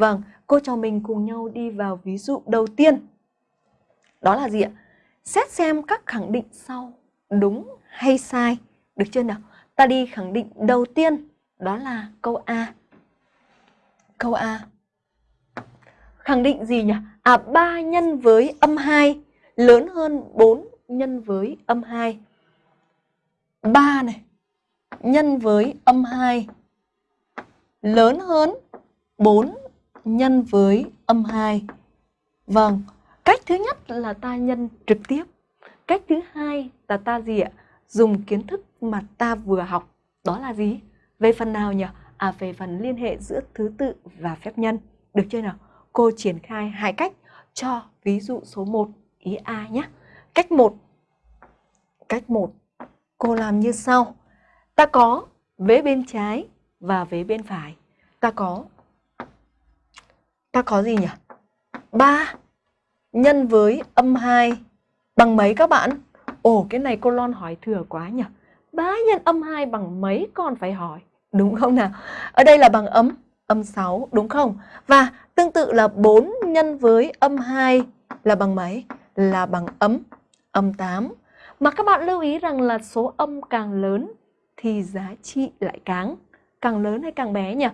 Vâng, cô trò mình cùng nhau đi vào ví dụ đầu tiên. Đó là gì ạ? Xét xem các khẳng định sau đúng hay sai. Được chưa nào? Ta đi khẳng định đầu tiên, đó là câu A. Câu A. Khẳng định gì nhỉ? À 3 nhân với âm 2 lớn hơn 4 nhân với âm 2. 3 này nhân với âm 2 lớn hơn 4 nhân với âm 2. Vâng, cách thứ nhất là ta nhân trực tiếp. Cách thứ hai là ta gì ạ? Dùng kiến thức mà ta vừa học. Đó là gì? Về phần nào nhỉ? À về phần liên hệ giữa thứ tự và phép nhân. Được chưa nào? Cô triển khai hai cách cho ví dụ số 1 ý A nhé. Cách 1. Cách 1. Cô làm như sau. Ta có vế bên trái và vế bên phải. Ta có ta có gì nhỉ? 3 nhân với âm 2 bằng mấy các bạn? Ồ, cái này cô Lon hỏi thừa quá nhỉ? 3 nhân âm 2 bằng mấy con phải hỏi? Đúng không nào? Ở đây là bằng âm, âm 6, đúng không? Và tương tự là 4 nhân với âm 2 là bằng mấy? Là bằng âm, âm 8. Mà các bạn lưu ý rằng là số âm càng lớn thì giá trị lại càng càng lớn hay càng bé nhỉ?